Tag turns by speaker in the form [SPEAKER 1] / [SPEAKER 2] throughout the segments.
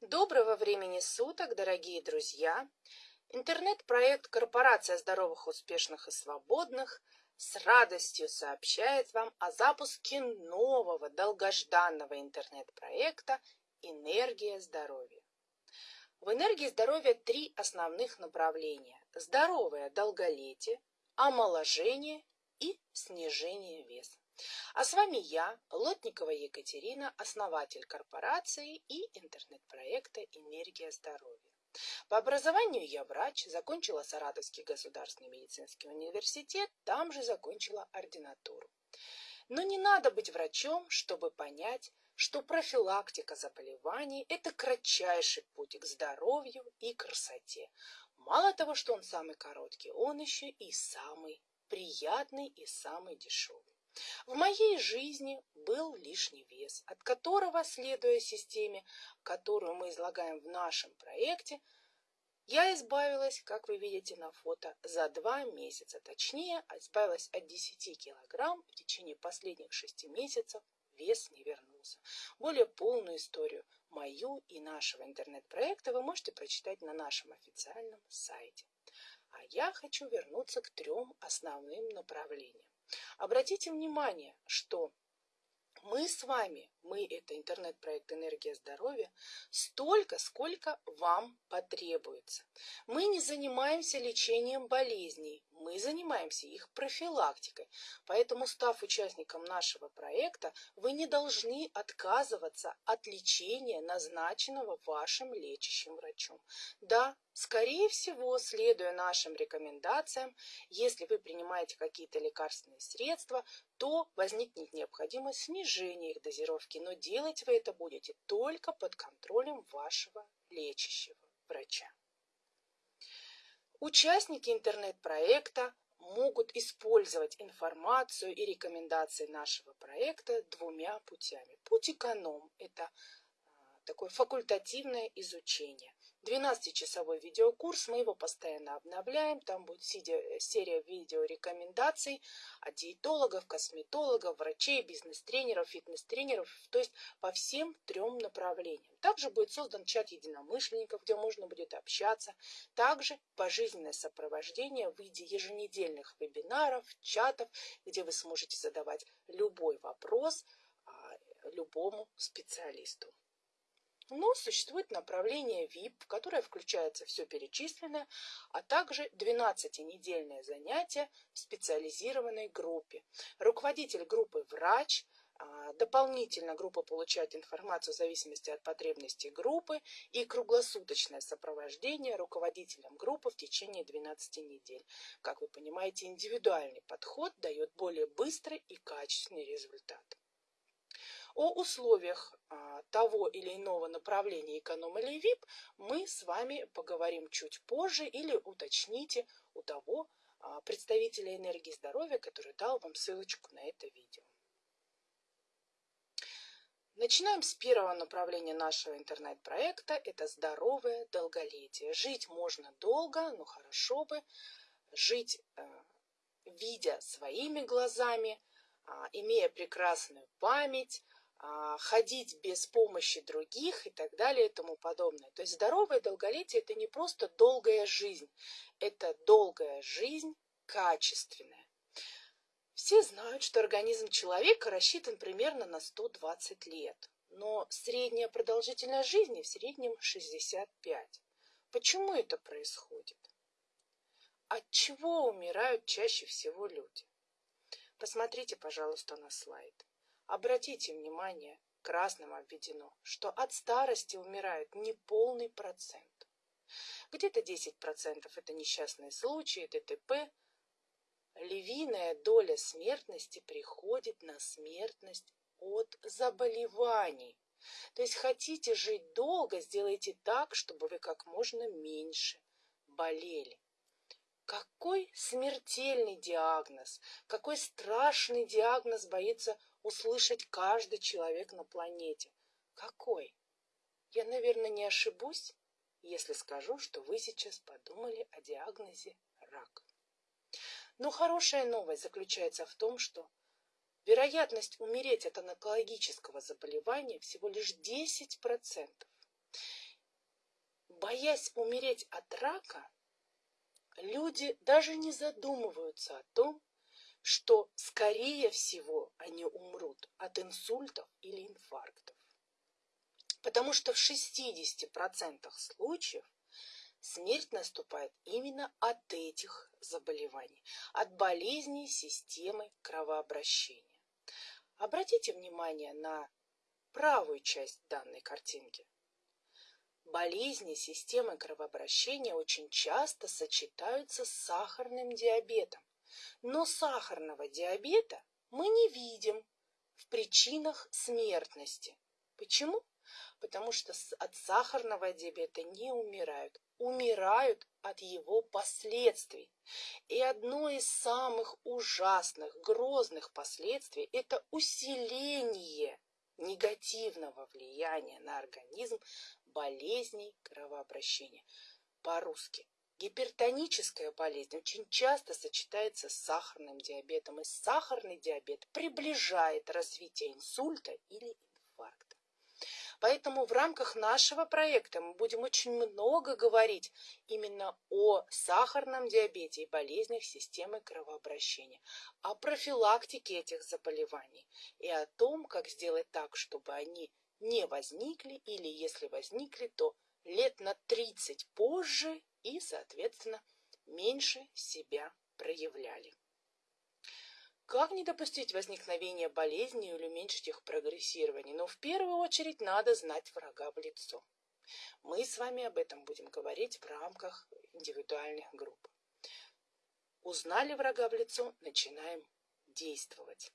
[SPEAKER 1] Доброго времени суток, дорогие друзья! Интернет-проект «Корпорация здоровых, успешных и свободных» с радостью сообщает вам о запуске нового долгожданного интернет-проекта «Энергия здоровья». В энергии здоровья три основных направления – здоровое долголетие, омоложение и снижение веса. А с вами я, Лотникова Екатерина, основатель корпорации и интернет-проекта «Энергия здоровья». По образованию я врач, закончила Саратовский государственный медицинский университет, там же закончила ординатуру. Но не надо быть врачом, чтобы понять, что профилактика заболеваний – это кратчайший путь к здоровью и красоте. Мало того, что он самый короткий, он еще и самый приятный и самый дешевый. В моей жизни был лишний вес, от которого, следуя системе, которую мы излагаем в нашем проекте, я избавилась, как вы видите на фото, за два месяца. Точнее, избавилась от 10 килограмм в течение последних шести месяцев. Вес не вернулся. Более полную историю мою и нашего интернет-проекта вы можете прочитать на нашем официальном сайте. А я хочу вернуться к трем основным направлениям. Обратите внимание, что мы с вами, мы это интернет-проект «Энергия здоровья», столько, сколько вам потребуется. Мы не занимаемся лечением болезней, мы занимаемся их профилактикой. Поэтому, став участником нашего проекта, вы не должны отказываться от лечения, назначенного вашим лечащим врачом. Да, скорее всего, следуя нашим рекомендациям, если вы принимаете какие-то лекарственные средства, то возникнет необходимость снижения их дозировки, но делать вы это будете только под контролем вашего лечащего врача. Участники интернет-проекта могут использовать информацию и рекомендации нашего проекта двумя путями. Путь эконом – это а, такое факультативное изучение. 12-часовой видеокурс, мы его постоянно обновляем, там будет серия видеорекомендаций от диетологов, косметологов, врачей, бизнес-тренеров, фитнес-тренеров, то есть по всем трем направлениям. Также будет создан чат единомышленников, где можно будет общаться. Также пожизненное сопровождение в виде еженедельных вебинаров, чатов, где вы сможете задавать любой вопрос а, любому специалисту. Но существует направление VIP, в которое включается все перечисленное, а также 12-недельное занятие в специализированной группе. Руководитель группы – врач, а, Дополнительно группа получает информацию в зависимости от потребностей группы и круглосуточное сопровождение руководителем группы в течение 12 недель. Как вы понимаете, индивидуальный подход дает более быстрый и качественный результат. О условиях а, того или иного направления эконом или ВИП мы с вами поговорим чуть позже или уточните у того а, представителя энергии здоровья, который дал вам ссылочку на это видео. Начинаем с первого направления нашего интернет-проекта. Это здоровое долголетие. Жить можно долго, но хорошо бы жить, э, видя своими глазами, а, имея прекрасную память, ходить без помощи других и так далее и тому подобное. То есть здоровое долголетие – это не просто долгая жизнь, это долгая жизнь качественная. Все знают, что организм человека рассчитан примерно на 120 лет, но средняя продолжительность жизни в среднем 65. Почему это происходит? От чего умирают чаще всего люди? Посмотрите, пожалуйста, на слайд. Обратите внимание, красным обведено, что от старости умирает неполный процент. Где-то 10% это несчастные случаи, ДТП. Львиная доля смертности приходит на смертность от заболеваний. То есть хотите жить долго, сделайте так, чтобы вы как можно меньше болели. Какой смертельный диагноз, какой страшный диагноз боится услышать каждый человек на планете. Какой? Я, наверное, не ошибусь, если скажу, что вы сейчас подумали о диагнозе рак. Но хорошая новость заключается в том, что вероятность умереть от онкологического заболевания всего лишь 10%. боясь умереть от рака, люди даже не задумываются о том, что, скорее всего, они умрут от инсультов или инфарктов. Потому что в 60% случаев смерть наступает именно от этих заболеваний, от болезней системы кровообращения. Обратите внимание на правую часть данной картинки. Болезни системы кровообращения очень часто сочетаются с сахарным диабетом. Но сахарного диабета мы не видим в причинах смертности. Почему? Потому что от сахарного диабета не умирают, умирают от его последствий. И одно из самых ужасных, грозных последствий – это усиление негативного влияния на организм болезней кровообращения. По-русски. Гипертоническая болезнь очень часто сочетается с сахарным диабетом, и сахарный диабет приближает развитие инсульта или инфаркта. Поэтому в рамках нашего проекта мы будем очень много говорить именно о сахарном диабете и болезнях системы кровообращения, о профилактике этих заболеваний и о том, как сделать так, чтобы они не возникли или если возникли, то лет на 30 позже и, соответственно, меньше себя проявляли. Как не допустить возникновения болезней или уменьшить их прогрессирование? Но в первую очередь надо знать врага в лицо. Мы с вами об этом будем говорить в рамках индивидуальных групп. Узнали врага в лицо, начинаем действовать.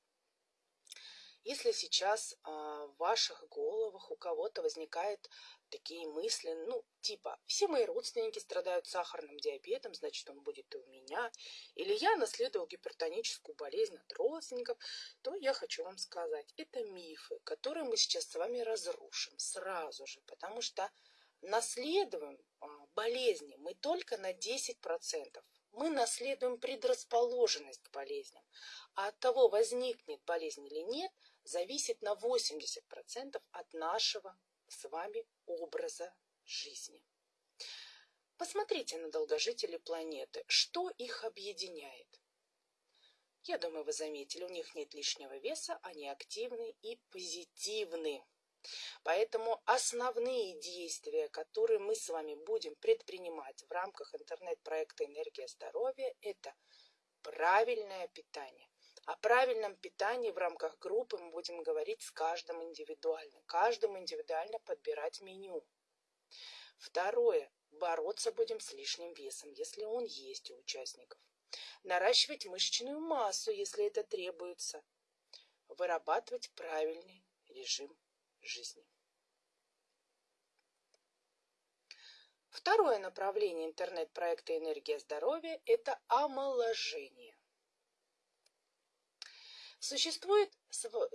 [SPEAKER 1] Если сейчас а, в ваших головах у кого-то возникают такие мысли, ну, типа, все мои родственники страдают сахарным диабетом, значит, он будет и у меня, или я наследовал гипертоническую болезнь от родственников, то я хочу вам сказать, это мифы, которые мы сейчас с вами разрушим сразу же, потому что наследуем а, болезни мы только на 10%. Мы наследуем предрасположенность к болезням. А от того, возникнет болезнь или нет, зависит на 80% от нашего с вами образа жизни. Посмотрите на долгожителей планеты. Что их объединяет? Я думаю, вы заметили, у них нет лишнего веса, они активны и позитивны. Поэтому основные действия, которые мы с вами будем предпринимать в рамках интернет-проекта «Энергия здоровья» – это правильное питание. О правильном питании в рамках группы мы будем говорить с каждым индивидуально. Каждому индивидуально подбирать меню. Второе. Бороться будем с лишним весом, если он есть у участников. Наращивать мышечную массу, если это требуется. Вырабатывать правильный режим жизни. Второе направление интернет-проекта «Энергия здоровья» – это омоложение. Существует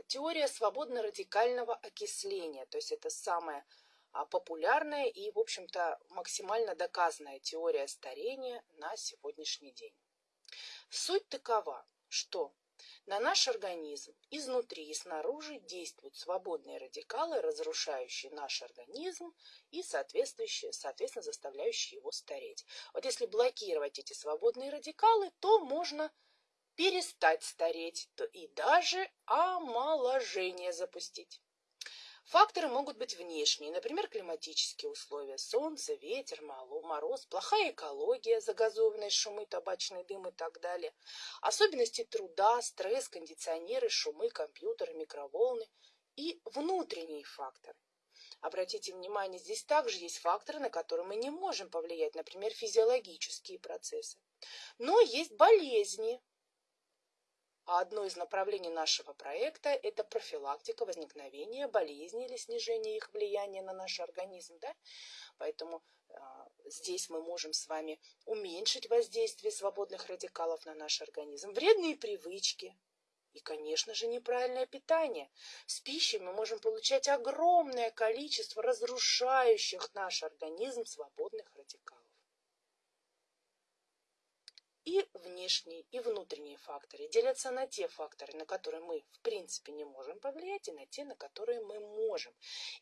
[SPEAKER 1] теория свободно-радикального окисления, то есть это самая а, популярная и, в общем-то, максимально доказанная теория старения на сегодняшний день. Суть такова, что на наш организм изнутри и снаружи действуют свободные радикалы, разрушающие наш организм и соответственно заставляющие его стареть. Вот если блокировать эти свободные радикалы, то можно перестать стареть, то и даже омоложение запустить. Факторы могут быть внешние, например, климатические условия, солнце, ветер, мороз, плохая экология, загазованные шумы, табачный дым и так далее, особенности труда, стресс, кондиционеры, шумы, компьютеры, микроволны и внутренние факторы. Обратите внимание, здесь также есть факторы, на которые мы не можем повлиять, например, физиологические процессы. Но есть болезни, а одно из направлений нашего проекта – это профилактика возникновения болезней или снижение их влияния на наш организм. Да? Поэтому э, здесь мы можем с вами уменьшить воздействие свободных радикалов на наш организм, вредные привычки, и, конечно же, неправильное питание. С пищей мы можем получать огромное количество разрушающих наш организм свободных радикалов. И внешние, и внутренние факторы делятся на те факторы, на которые мы в принципе не можем повлиять, и на те, на которые мы можем.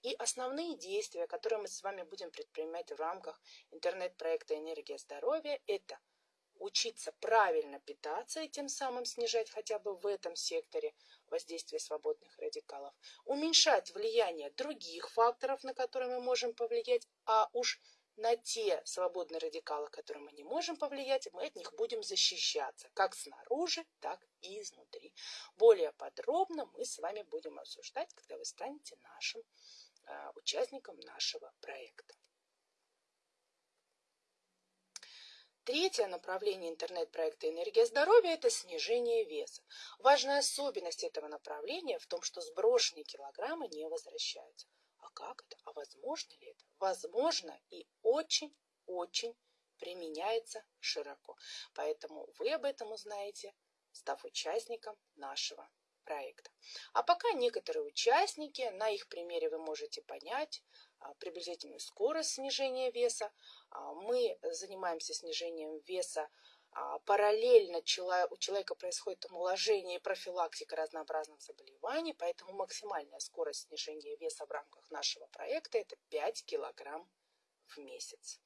[SPEAKER 1] И основные действия, которые мы с вами будем предпринимать в рамках интернет-проекта «Энергия здоровья» – это учиться правильно питаться и тем самым снижать хотя бы в этом секторе воздействие свободных радикалов, уменьшать влияние других факторов, на которые мы можем повлиять, а уж на те свободные радикалы, которые мы не можем повлиять, мы от них будем защищаться, как снаружи, так и изнутри. Более подробно мы с вами будем обсуждать, когда вы станете нашим э, участником нашего проекта. Третье направление интернет-проекта «Энергия здоровья» – это снижение веса. Важная особенность этого направления в том, что сброшенные килограммы не возвращаются. Как это? А возможно ли это? Возможно и очень-очень применяется широко. Поэтому вы об этом узнаете, став участником нашего проекта. А пока некоторые участники, на их примере вы можете понять а, приблизительную скорость снижения веса. А, мы занимаемся снижением веса параллельно у человека происходит омоложение и профилактика разнообразных заболеваний, поэтому максимальная скорость снижения веса в рамках нашего проекта это 5 килограмм в месяц.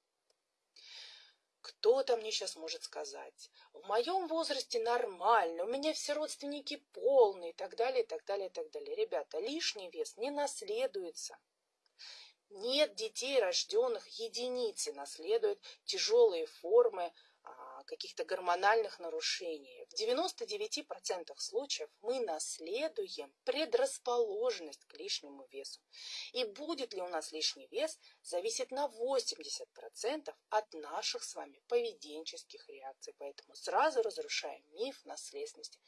[SPEAKER 1] Кто-то мне сейчас может сказать, в моем возрасте нормально, у меня все родственники полные и так далее, и так далее, и так далее. Ребята, лишний вес не наследуется. Нет детей, рожденных единицы, наследуют тяжелые формы каких-то гормональных нарушений. В 99% случаев мы наследуем предрасположенность к лишнему весу. И будет ли у нас лишний вес, зависит на 80% от наших с вами поведенческих реакций. Поэтому сразу разрушаем миф наследственности.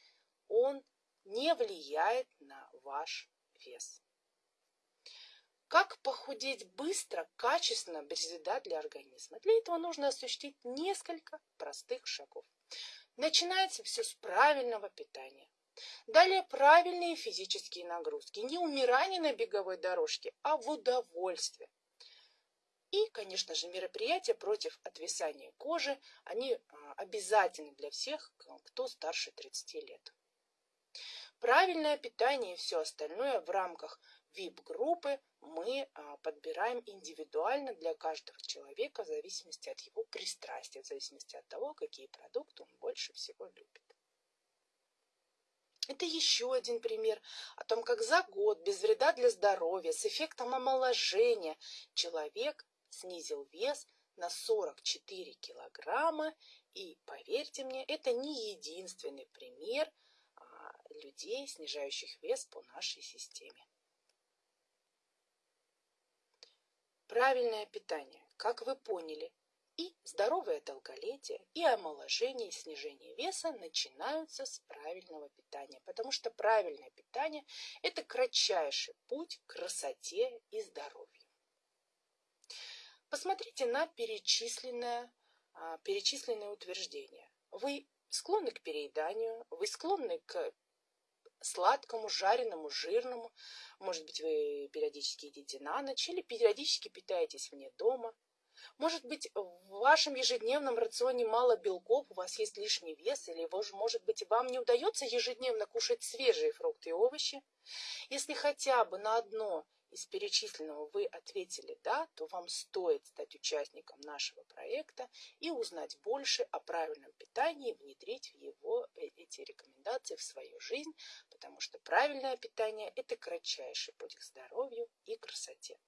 [SPEAKER 1] Он не влияет на ваш вес. Как похудеть быстро, качественно, без вреда для организма? Для этого нужно осуществить несколько простых шагов. Начинается все с правильного питания. Далее правильные физические нагрузки. Не умирание на беговой дорожке, а в удовольствие. И, конечно же, мероприятия против отвисания кожи, они а, обязательны для всех, кто старше 30 лет. Правильное питание и все остальное в рамках VIP-группы мы а, подбираем индивидуально для каждого человека в зависимости от его пристрастия, в зависимости от того, какие продукты он больше всего любит. Это еще один пример о том, как за год без вреда для здоровья с эффектом омоложения человек снизил вес на 44 килограмма. И поверьте мне, это не единственный пример а, людей, снижающих вес по нашей системе. Правильное питание, как вы поняли, и здоровое долголетие, и омоложение, и снижение веса начинаются с правильного питания, потому что правильное питание – это кратчайший путь к красоте и здоровью. Посмотрите на перечисленное, а, перечисленные утверждения. Вы склонны к перееданию, вы склонны к сладкому, жареному, жирному. Может быть, вы периодически едите на ночь или периодически питаетесь вне дома. Может быть, в вашем ежедневном рационе мало белков, у вас есть лишний вес, или, может быть, вам не удается ежедневно кушать свежие фрукты и овощи. Если хотя бы на одно из перечисленного вы ответили «да», то вам стоит стать участником нашего проекта и узнать больше о правильном питании, внедрить в его э, эти рекомендации в свою жизнь, потому что правильное питание – это кратчайший путь к здоровью и красоте.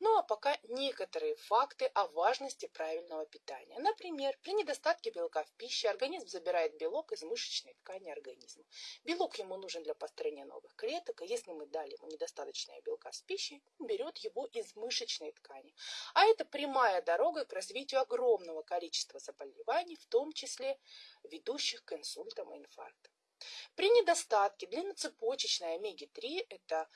[SPEAKER 1] Ну а пока некоторые факты о важности правильного питания. Например, при недостатке белка в пище организм забирает белок из мышечной ткани организма. Белок ему нужен для построения новых клеток, и если мы дали ему недостаточное белка с пищей, он берет его из мышечной ткани. А это прямая дорога к развитию огромного количества заболеваний, в том числе ведущих к инсультам и инфарктам. При недостатке длинноцепочечной омеги-3, это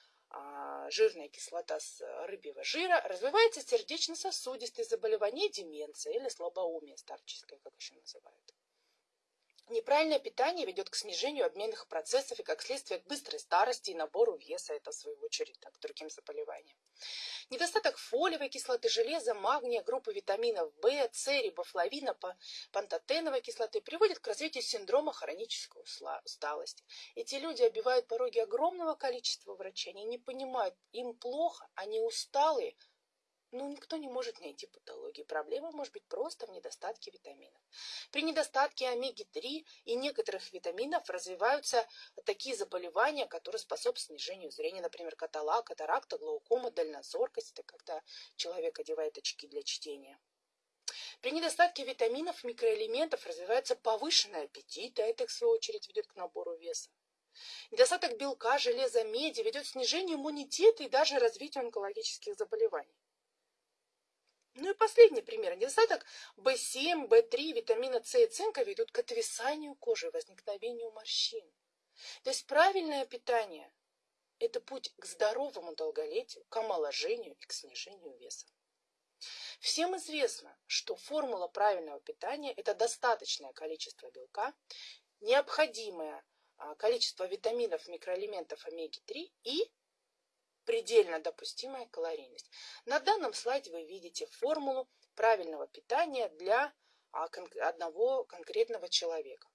[SPEAKER 1] жирная кислота с рыбьего жира, развивается сердечно-сосудистые заболевания, деменция или слабоумие старческое, как еще называют. Неправильное питание ведет к снижению обменных процессов и, как следствие, к быстрой старости и набору веса. Это, в свою очередь, так, к другим заболеваниям. Недостаток фолиевой кислоты, железа, магния, группы витаминов В, С, рибофлавина, пантотеновой кислоты приводит к развитию синдрома хронической усталости. Эти люди обивают пороги огромного количества врачей. Они не понимают, им плохо, они усталые, но ну, никто не может найти патологии. Проблема может быть просто в недостатке витаминов. При недостатке омеги-3 и некоторых витаминов развиваются такие заболевания, которые способствуют снижению зрения, например, катала, катаракта, глаукома, дальнозоркость, это когда человек одевает очки для чтения. При недостатке витаминов, микроэлементов развивается повышенный аппетит, а это, в свою очередь, ведет к набору веса. Недостаток белка, железа, меди ведет к снижению иммунитета и даже развитию онкологических заболеваний. Ну и последний пример. Недостаток В7, В3, витамина С и цинка ведут к отвисанию кожи, возникновению морщин. То есть правильное питание – это путь к здоровому долголетию, к омоложению и к снижению веса. Всем известно, что формула правильного питания – это достаточное количество белка, необходимое а, количество витаминов, микроэлементов омеги-3 и предельно допустимая калорийность. На данном слайде вы видите формулу правильного питания для а, одного конкретного человека.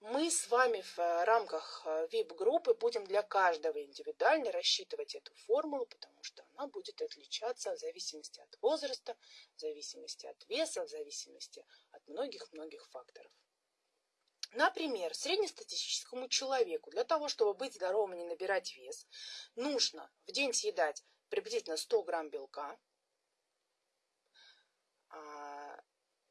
[SPEAKER 1] Мы с вами в э, рамках VIP-группы э, будем для каждого индивидуально рассчитывать эту формулу, потому что она будет отличаться в зависимости от возраста, в зависимости от веса, в зависимости от многих-многих факторов. Например, среднестатистическому человеку для того, чтобы быть здоровым и не набирать вес, нужно в день съедать приблизительно 100 грамм белка. А,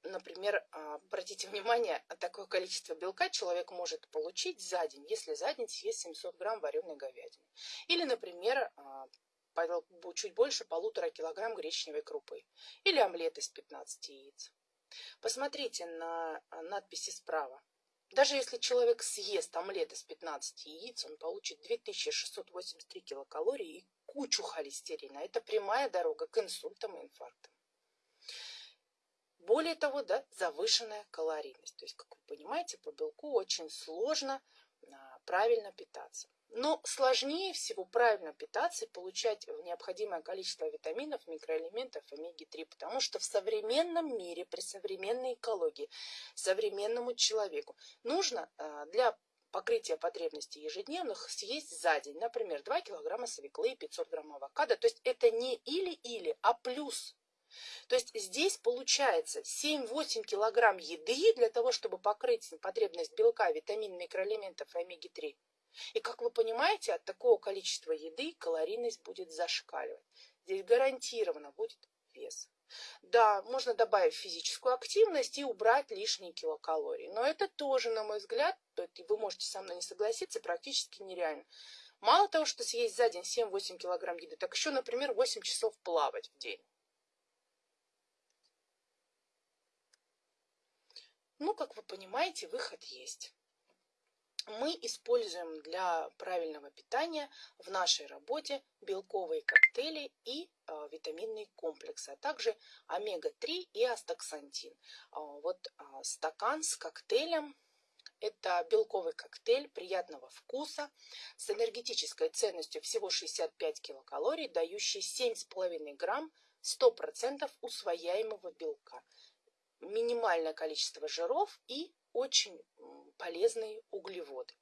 [SPEAKER 1] например, а, обратите внимание, такое количество белка человек может получить за день, если за день съест 700 грамм вареной говядины. Или, например, а, чуть больше полутора килограмм гречневой крупы. Или омлет из 15 яиц. Посмотрите на надписи справа. Даже если человек съест омлет из 15 яиц, он получит 2683 килокалории и кучу холестерина. Это прямая дорога к инсультам и инфарктам. Более того, да, завышенная калорийность. То есть, как вы понимаете, по белку очень сложно а, правильно питаться. Но сложнее всего правильно питаться и получать необходимое количество витаминов, микроэлементов, омеги-3, потому что в современном мире, при современной экологии, современному человеку нужно а, для покрытия потребностей ежедневных съесть за день, например, 2 килограмма свеклы и 500 грамм авокадо. То есть это не или-или, а плюс. То есть здесь получается 7-8 килограмм еды для того, чтобы покрыть потребность белка, витамин, микроэлементов и омеги-3. И, как вы понимаете, от такого количества еды калорийность будет зашкаливать. Здесь гарантированно будет вес. Да, можно добавить физическую активность и убрать лишние килокалории. Но это тоже, на мой взгляд, вы можете со мной не согласиться, практически нереально. Мало того, что съесть за день 7-8 килограмм еды, так еще, например, 8 часов плавать в день. Ну, как вы понимаете, выход есть мы используем для правильного питания в нашей работе белковые коктейли и э, витаминные комплексы, а также омега-3 и астаксантин. А, вот э, стакан с коктейлем это белковый коктейль приятного вкуса с энергетической ценностью всего 65 килокалорий, дающий 7,5 грамм 100% усвояемого белка. Минимальное количество жиров и очень полезные углеводы.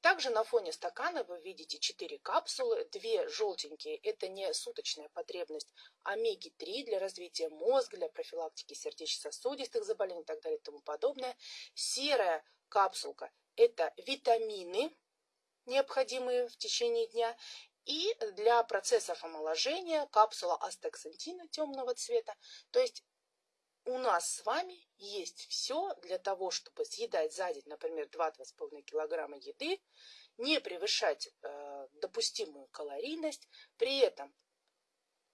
[SPEAKER 1] Также на фоне стакана вы видите 4 капсулы, две желтенькие – это не суточная потребность омеги-3 для развития мозга, для профилактики сердечно-сосудистых заболеваний и так далее и тому подобное. Серая капсулка – это витамины, необходимые в течение дня, и для процессов омоложения капсула астаксантина темного цвета, то есть у нас с вами есть все для того, чтобы съедать за день, например, 2-2,5 килограмма еды, не превышать э, допустимую калорийность, при этом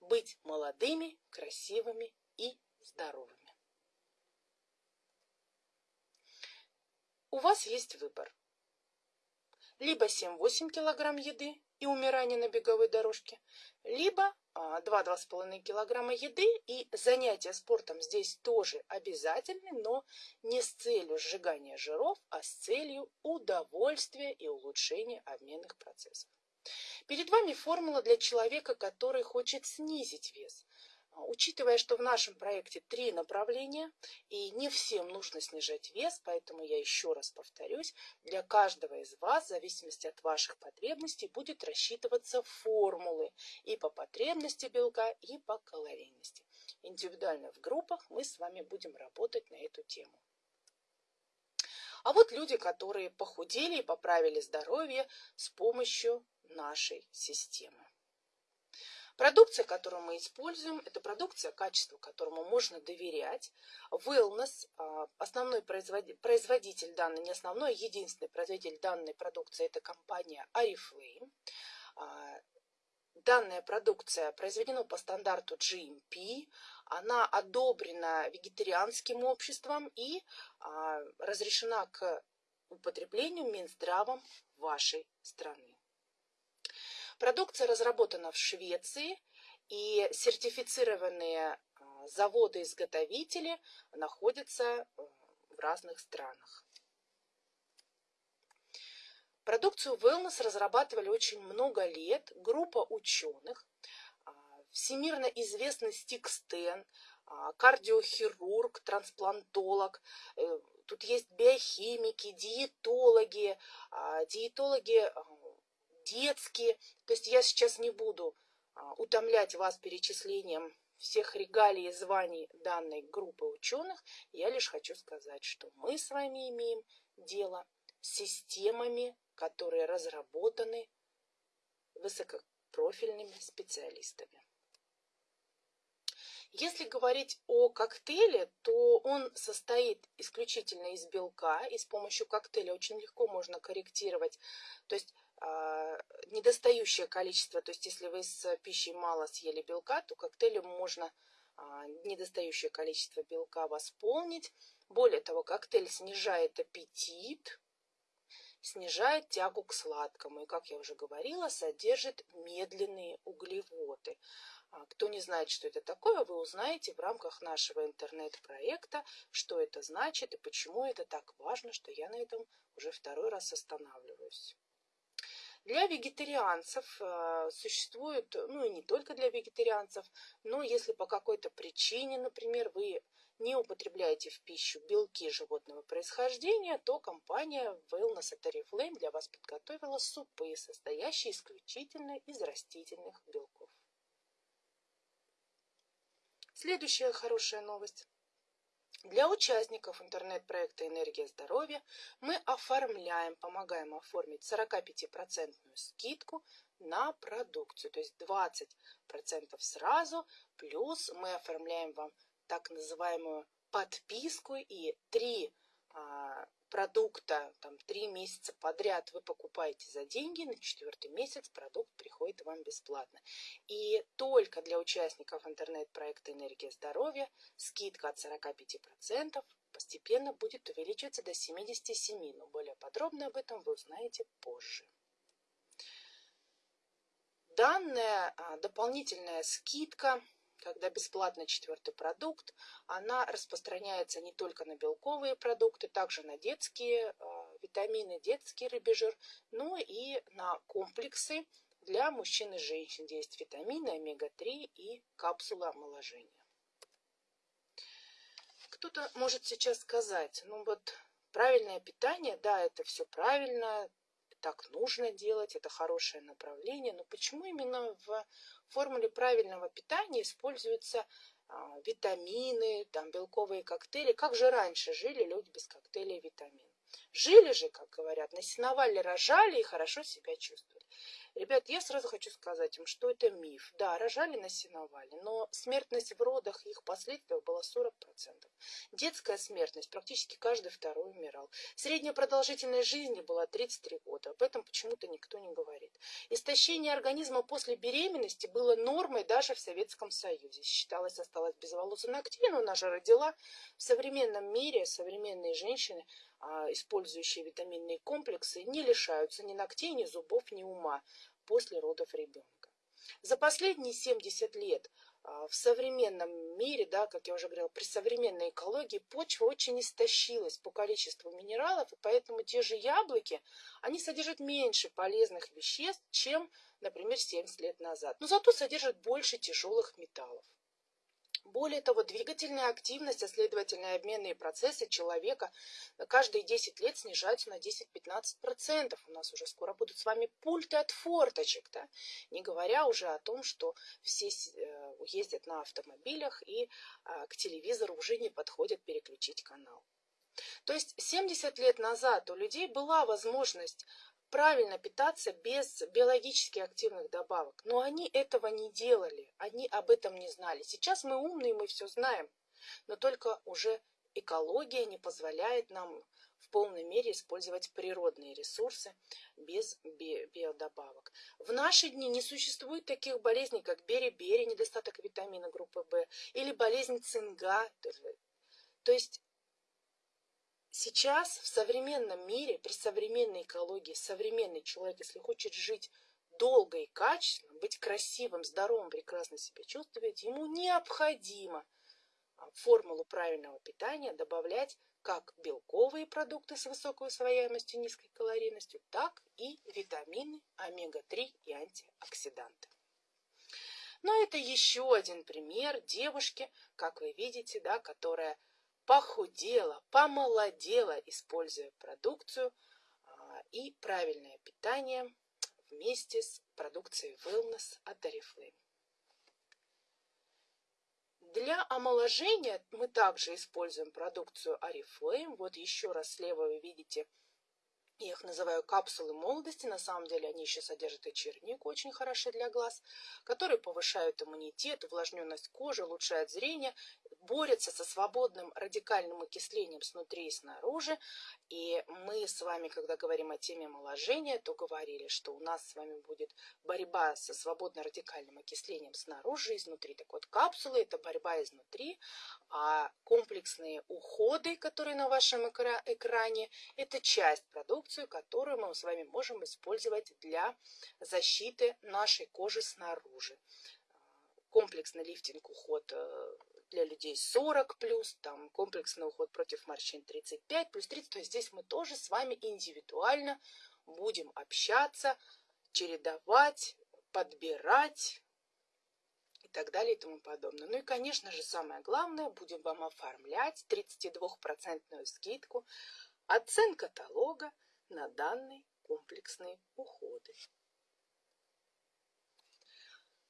[SPEAKER 1] быть молодыми, красивыми и здоровыми. У вас есть выбор. Либо 7-8 килограмм еды и умирание на беговой дорожке, либо 2-2,5 килограмма еды, и занятия спортом здесь тоже обязательны, но не с целью сжигания жиров, а с целью удовольствия и улучшения обменных процессов. Перед вами формула для человека, который хочет снизить вес. А, учитывая, что в нашем проекте три направления, и не всем нужно снижать вес, поэтому я еще раз повторюсь, для каждого из вас, в зависимости от ваших потребностей, будет рассчитываться формулы и по потребности белка, и по калорийности. Индивидуально в группах мы с вами будем работать на эту тему. А вот люди, которые похудели и поправили здоровье с помощью нашей системы. Продукция, которую мы используем, это продукция, качеству которому можно доверять. Wellness, а, основной производитель данной, не основной, единственный производитель данной продукции, это компания Oriflame. А, данная продукция произведена по стандарту GMP, она одобрена вегетарианским обществом и а, разрешена к употреблению Минздравом вашей страны. Продукция разработана в Швеции, и сертифицированные а, заводы-изготовители находятся э, в разных странах. Продукцию Wellness разрабатывали очень много лет группа ученых, а, всемирно известный Стик Стен, а, кардиохирург, трансплантолог, э, тут есть биохимики, диетологи, диетологи детские. То есть я сейчас не буду а, утомлять вас перечислением всех регалий и званий данной группы ученых. Я лишь хочу сказать, что мы с вами имеем дело с системами, которые разработаны высокопрофильными специалистами. Если говорить о коктейле, то он состоит исключительно из белка, и с помощью коктейля очень легко можно корректировать. То есть недостающее количество, то есть если вы с пищей мало съели белка, то коктейлем можно а, недостающее количество белка восполнить. Более того, коктейль снижает аппетит, снижает тягу к сладкому и, как я уже говорила, содержит медленные углеводы. А, кто не знает, что это такое, вы узнаете в рамках нашего интернет-проекта, что это значит и почему это так важно, что я на этом уже второй раз останавливаюсь. Для вегетарианцев э, существует, ну и не только для вегетарианцев, но если по какой-то причине, например, вы не употребляете в пищу белки животного происхождения, то компания Wellness at Oriflame для вас подготовила супы, состоящие исключительно из растительных белков. Следующая хорошая новость. Для участников интернет-проекта «Энергия здоровья» мы оформляем, помогаем оформить 45% скидку на продукцию, то есть 20% сразу, плюс мы оформляем вам так называемую подписку и 3 продукта там три месяца подряд вы покупаете за деньги, на четвертый месяц продукт приходит вам бесплатно. И только для участников интернет-проекта «Энергия здоровья» скидка от 45% постепенно будет увеличиваться до 77%, но более подробно об этом вы узнаете позже. Данная а, дополнительная скидка когда бесплатно четвертый продукт, она распространяется не только на белковые продукты, также на детские э, витамины, детский рыбий жир, но и на комплексы для мужчин и женщин, где есть витамины, омега-3 и капсулы омоложения. Кто-то может сейчас сказать, ну вот правильное питание, да, это все правильно, так нужно делать, это хорошее направление, но почему именно в формуле правильного питания используются а, витамины, там, белковые коктейли? Как же раньше жили люди без коктейлей витамин? Жили же, как говорят, на сеновале рожали и хорошо себя чувствовали. Ребят, я сразу хочу сказать им, что это миф. Да, рожали на сеновале, но смертность в родах и их последствиях была 40%. Детская смертность, практически каждый второй умирал. Средняя продолжительность жизни была 33 года. Об этом почему-то никто не говорит. Истощение организма после беременности было нормой даже в Советском Союзе. Считалось, осталось без волос и ногтей, но она же родила. В современном мире современные женщины использующие витаминные комплексы, не лишаются ни ногтей, ни зубов, ни ума после родов ребенка. За последние 70 лет а, в современном мире, да, как я уже говорила, при современной экологии почва очень истощилась по количеству минералов, и поэтому те же яблоки, они содержат меньше полезных веществ, чем, например, 70 лет назад. Но зато содержат больше тяжелых металлов. Более того, двигательная активность, а следовательно обменные процессы человека каждые 10 лет снижаются на 10-15%. У нас уже скоро будут с вами пульты от форточек, да? не говоря уже о том, что все э, ездят на автомобилях и а, к телевизору уже не подходят переключить канал. То есть 70 лет назад у людей была возможность правильно питаться без биологически активных добавок. Но они этого не делали, они об этом не знали. Сейчас мы умные, мы все знаем, но только уже экология не позволяет нам в полной мере использовать природные ресурсы без би биодобавок. В наши дни не существует таких болезней, как бери-бери, недостаток витамина группы В, или болезнь цинга. То есть Сейчас в современном мире, при современной экологии, современный человек, если хочет жить долго и качественно, быть красивым, здоровым, прекрасно себя чувствовать, ему необходимо а, формулу правильного питания добавлять как белковые продукты с высокой усвояемостью, низкой калорийностью, так и витамины, омега-3 и антиоксиданты. Но это еще один пример девушки, как вы видите, да, которая похудела, помолодела, используя продукцию а, и правильное питание вместе с продукцией Wellness от Oriflame. Для омоложения мы также используем продукцию Oriflame. Вот еще раз слева вы видите я их называю капсулы молодости, на самом деле они еще содержат и чернику, очень хороши для глаз, которые повышают иммунитет, увлажненность кожи, улучшают зрение, борются со свободным радикальным окислением снутри и снаружи. И мы с вами, когда говорим о теме омоложения, то говорили, что у нас с вами будет борьба со свободно радикальным окислением снаружи и изнутри. Так вот, капсулы – это борьба изнутри, а комплексные уходы, которые на вашем экране, это часть продукции, которую мы с вами можем использовать для защиты нашей кожи снаружи. Комплексный лифтинг, уход э, для людей 40 плюс, там комплексный уход против морщин 35 плюс 30. То есть здесь мы тоже с вами индивидуально будем общаться, чередовать, подбирать, так далее и тому подобное. Ну и, конечно же, самое главное, будем вам оформлять 32% скидку от цен каталога на данные комплексные уходы.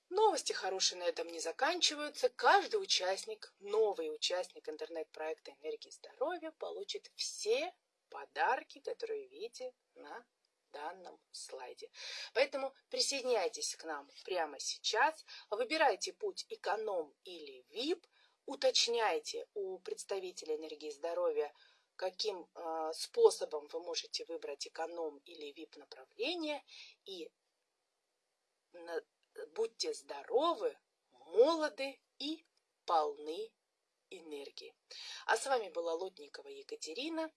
[SPEAKER 1] Новости хорошие на этом не заканчиваются. Каждый участник, новый участник интернет-проекта «Энергии здоровья» получит все подарки, которые видите на данном слайде. Поэтому присоединяйтесь к нам прямо сейчас, выбирайте путь эконом или VIP, уточняйте у представителя энергии здоровья, каким э, способом вы можете выбрать эконом или VIP направление и на, будьте здоровы, молоды и полны энергии. А с вами была Лотникова Екатерина.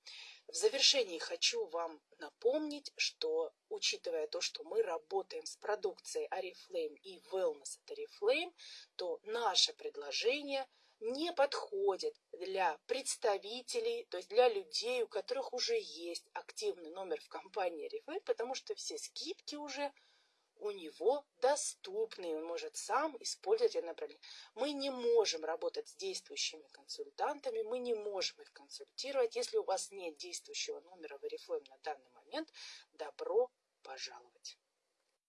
[SPEAKER 1] В завершении хочу вам напомнить, что учитывая то, что мы работаем с продукцией Oriflame и Wellness от Oriflame, то наше предложение не подходит для представителей, то есть для людей, у которых уже есть активный номер в компании Oriflame, потому что все скидки уже у него доступны, он может сам использовать это направление. Мы не можем работать с действующими консультантами, мы не можем их консультировать. Если у вас нет действующего номера в Oriflame на данный момент, добро пожаловать.